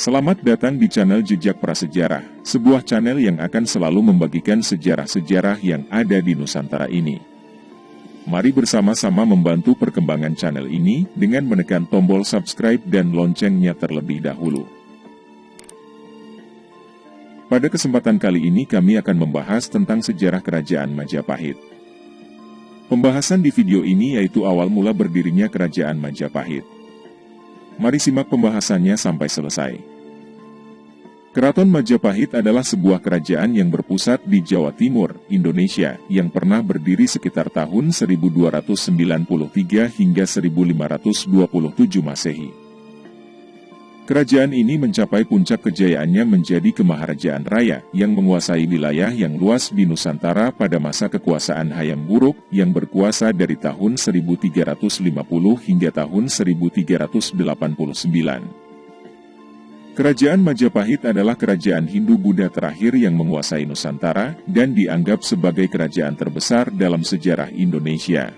Selamat datang di channel Jejak Prasejarah, sebuah channel yang akan selalu membagikan sejarah-sejarah yang ada di Nusantara ini. Mari bersama-sama membantu perkembangan channel ini dengan menekan tombol subscribe dan loncengnya terlebih dahulu. Pada kesempatan kali ini kami akan membahas tentang sejarah Kerajaan Majapahit. Pembahasan di video ini yaitu awal mula berdirinya Kerajaan Majapahit. Mari simak pembahasannya sampai selesai. Keraton Majapahit adalah sebuah kerajaan yang berpusat di Jawa Timur, Indonesia, yang pernah berdiri sekitar tahun 1293 hingga 1527 Masehi. Kerajaan ini mencapai puncak kejayaannya menjadi kemaharajaan raya yang menguasai wilayah yang luas di Nusantara pada masa kekuasaan Hayam Buruk yang berkuasa dari tahun 1350 hingga tahun 1389. Kerajaan Majapahit adalah kerajaan Hindu-Buddha terakhir yang menguasai Nusantara dan dianggap sebagai kerajaan terbesar dalam sejarah Indonesia.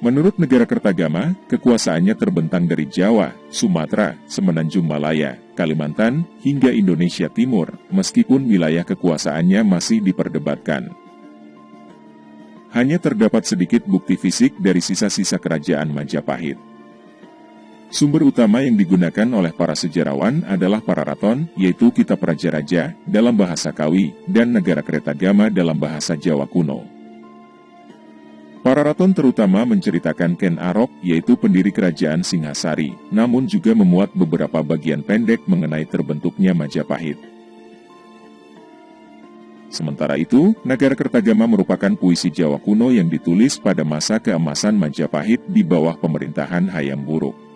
Menurut negara Kertagama, kekuasaannya terbentang dari Jawa, Sumatera, Semenanjung Malaya, Kalimantan, hingga Indonesia Timur, meskipun wilayah kekuasaannya masih diperdebatkan. Hanya terdapat sedikit bukti fisik dari sisa-sisa kerajaan Majapahit. Sumber utama yang digunakan oleh para sejarawan adalah para raton, yaitu kitab Raja-Raja dalam bahasa Kawi, dan negara Kertagama dalam bahasa Jawa kuno. Para raton terutama menceritakan Ken Arok, yaitu pendiri kerajaan Singhasari, namun juga memuat beberapa bagian pendek mengenai terbentuknya Majapahit. Sementara itu, Negara Kertagama merupakan puisi Jawa kuno yang ditulis pada masa keemasan Majapahit di bawah pemerintahan Hayam Buruk.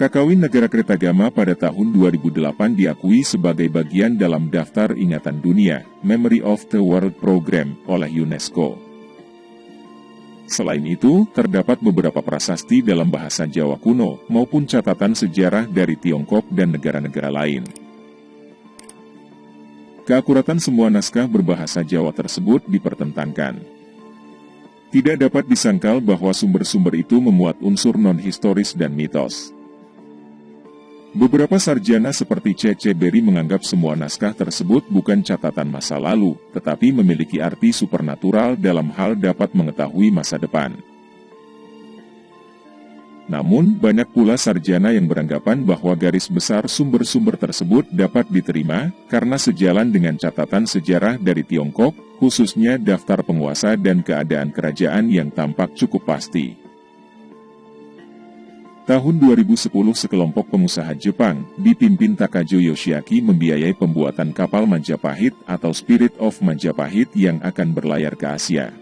Kakawin Negara Kertagama pada tahun 2008 diakui sebagai bagian dalam Daftar Ingatan Dunia, Memory of the World Program, oleh UNESCO. Selain itu, terdapat beberapa prasasti dalam bahasa Jawa kuno maupun catatan sejarah dari Tiongkok dan negara-negara lain. Keakuratan semua naskah berbahasa Jawa tersebut dipertentangkan. Tidak dapat disangkal bahwa sumber-sumber itu memuat unsur non-historis dan mitos. Beberapa sarjana seperti C.C. Berry menganggap semua naskah tersebut bukan catatan masa lalu, tetapi memiliki arti supernatural dalam hal dapat mengetahui masa depan. Namun, banyak pula sarjana yang beranggapan bahwa garis besar sumber-sumber tersebut dapat diterima karena sejalan dengan catatan sejarah dari Tiongkok, khususnya daftar penguasa dan keadaan kerajaan yang tampak cukup pasti. Tahun 2010 sekelompok pengusaha Jepang, dipimpin Takajo Yoshiaki membiayai pembuatan kapal Majapahit atau Spirit of Majapahit yang akan berlayar ke Asia.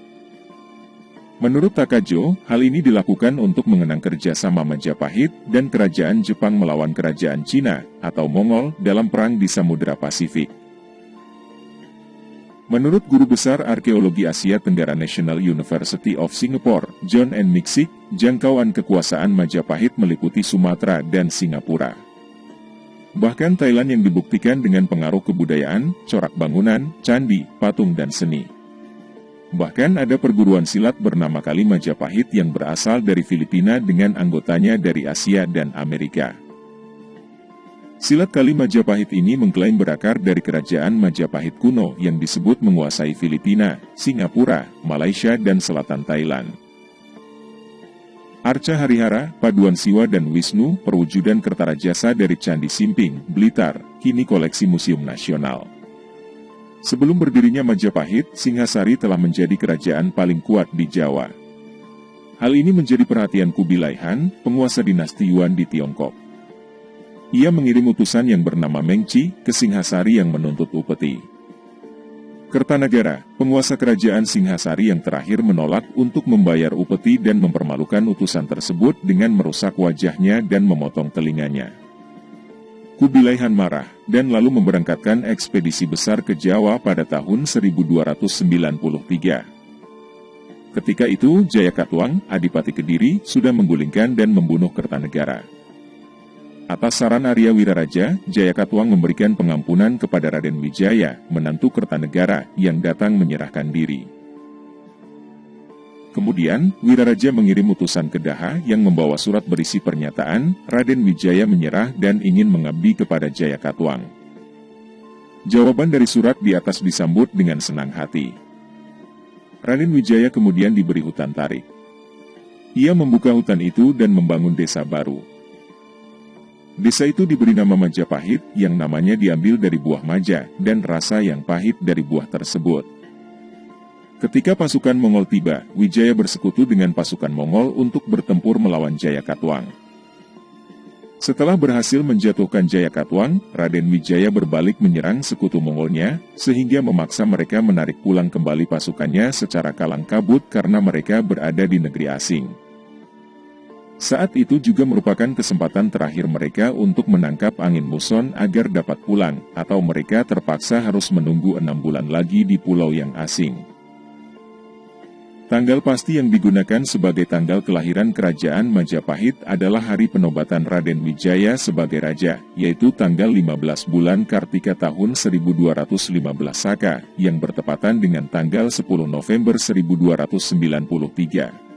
Menurut Takajo, hal ini dilakukan untuk mengenang kerjasama Majapahit dan kerajaan Jepang melawan kerajaan Cina atau Mongol dalam perang di Samudra Pasifik. Menurut Guru Besar Arkeologi Asia Tenggara National University of Singapore, John N. Mixick, jangkauan kekuasaan Majapahit meliputi Sumatera dan Singapura. Bahkan Thailand yang dibuktikan dengan pengaruh kebudayaan, corak bangunan, candi, patung dan seni. Bahkan ada perguruan silat bernama Kali Majapahit yang berasal dari Filipina dengan anggotanya dari Asia dan Amerika. Silat Kali Majapahit ini mengklaim berakar dari kerajaan Majapahit kuno yang disebut menguasai Filipina, Singapura, Malaysia dan selatan Thailand. Arca Harihara, paduan Siwa dan Wisnu, perwujudan Kertarajasa dari Candi Simping, Blitar, kini koleksi Museum Nasional. Sebelum berdirinya Majapahit, Singhasari telah menjadi kerajaan paling kuat di Jawa. Hal ini menjadi perhatian Kubilai Han, penguasa dinasti Yuan di Tiongkok. Ia mengirim utusan yang bernama Mengci ke Singhasari yang menuntut upeti. Kertanagara, penguasa kerajaan Singhasari yang terakhir menolak untuk membayar upeti dan mempermalukan utusan tersebut dengan merusak wajahnya dan memotong telinganya. Kubilai Han marah, dan lalu memberangkatkan ekspedisi besar ke Jawa pada tahun 1293. Ketika itu, Jayakatwang, Adipati Kediri, sudah menggulingkan dan membunuh Kertanegara. Atas saran Arya Wiraraja, Jayakatwang memberikan pengampunan kepada Raden Wijaya, menantu Kertanegara, yang datang menyerahkan diri. Kemudian, Wiraraja mengirim utusan ke Daha yang membawa surat berisi pernyataan, Raden Wijaya menyerah dan ingin mengabdi kepada Jaya Katuang. Jawaban dari surat di atas disambut dengan senang hati. Raden Wijaya kemudian diberi hutan tarik. Ia membuka hutan itu dan membangun desa baru. Desa itu diberi nama Majapahit yang namanya diambil dari buah maja dan rasa yang pahit dari buah tersebut. Ketika pasukan Mongol tiba, Wijaya bersekutu dengan pasukan Mongol untuk bertempur melawan Jaya Katuang. Setelah berhasil menjatuhkan Jaya Katuang, Raden Wijaya berbalik menyerang sekutu Mongolnya, sehingga memaksa mereka menarik pulang kembali pasukannya secara kalang kabut karena mereka berada di negeri asing. Saat itu juga merupakan kesempatan terakhir mereka untuk menangkap angin muson agar dapat pulang, atau mereka terpaksa harus menunggu enam bulan lagi di pulau yang asing. Tanggal pasti yang digunakan sebagai tanggal kelahiran kerajaan Majapahit adalah hari penobatan Raden Wijaya sebagai raja, yaitu tanggal 15 bulan Kartika tahun 1215 Saka, yang bertepatan dengan tanggal 10 November 1293.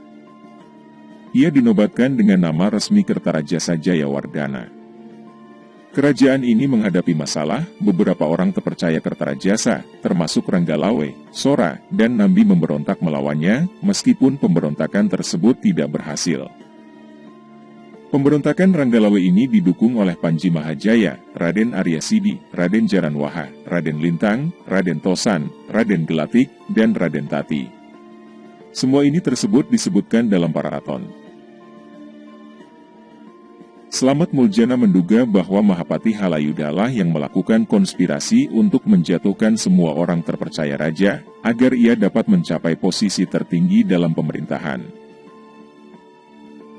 Ia dinobatkan dengan nama resmi Kertarajasa Jayawardana. Kerajaan ini menghadapi masalah, beberapa orang terpercaya Kertarajasa, termasuk Ranggalawe, Sora, dan Nambi memberontak melawannya, meskipun pemberontakan tersebut tidak berhasil. Pemberontakan Ranggalawe ini didukung oleh Panji Mahajaya, Raden Arya Sidi, Raden Jaranwaha, Raden Lintang, Raden Tosan, Raden Gelatik, dan Raden Tati. Semua ini tersebut disebutkan dalam Paraton. Selamat Muljana menduga bahwa Mahapati Halayudalah yang melakukan konspirasi untuk menjatuhkan semua orang terpercaya raja, agar ia dapat mencapai posisi tertinggi dalam pemerintahan.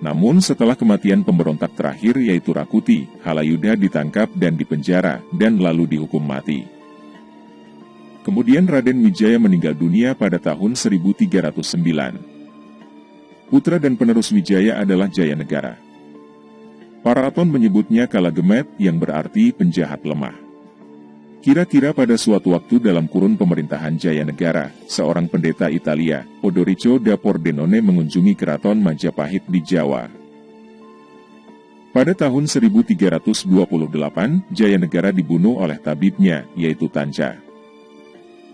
Namun setelah kematian pemberontak terakhir yaitu Rakuti, Halayuda ditangkap dan dipenjara, dan lalu dihukum mati. Kemudian Raden Wijaya meninggal dunia pada tahun 1309. Putra dan penerus Wijaya adalah Jaya Negara. Paraton menyebutnya Kalagemet yang berarti penjahat lemah. Kira-kira pada suatu waktu dalam kurun pemerintahan Jaya Negara, seorang pendeta Italia, Odorico da Pordenone mengunjungi keraton Majapahit di Jawa. Pada tahun 1328, Jaya Negara dibunuh oleh tabibnya, yaitu Tanca.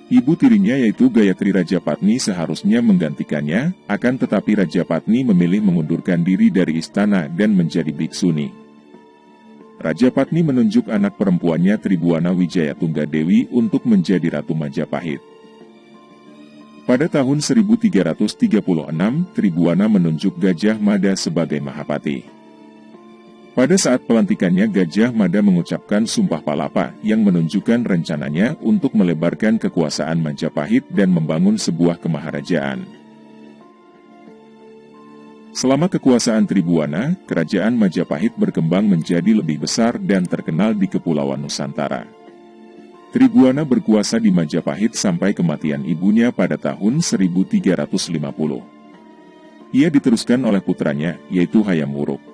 Ibu tirinya yaitu Gayatri Rajapatni seharusnya menggantikannya, akan tetapi Rajapatni memilih mengundurkan diri dari istana dan menjadi biksuni. Rajapatni menunjuk anak perempuannya Tribuana Wijaya Tunggadewi untuk menjadi Ratu Majapahit. Pada tahun 1336, Tribuana menunjuk Gajah Mada sebagai Mahapati. Pada saat pelantikannya Gajah Mada mengucapkan Sumpah Palapa yang menunjukkan rencananya untuk melebarkan kekuasaan Majapahit dan membangun sebuah kemaharajaan. Selama kekuasaan Tribuana, kerajaan Majapahit berkembang menjadi lebih besar dan terkenal di Kepulauan Nusantara. Tribuana berkuasa di Majapahit sampai kematian ibunya pada tahun 1350. Ia diteruskan oleh putranya, yaitu Hayam Wuruk.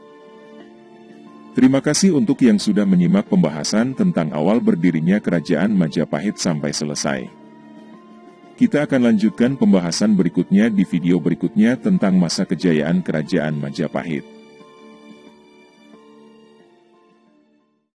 Terima kasih untuk yang sudah menyimak pembahasan tentang awal berdirinya Kerajaan Majapahit sampai selesai. Kita akan lanjutkan pembahasan berikutnya di video berikutnya tentang masa kejayaan Kerajaan Majapahit.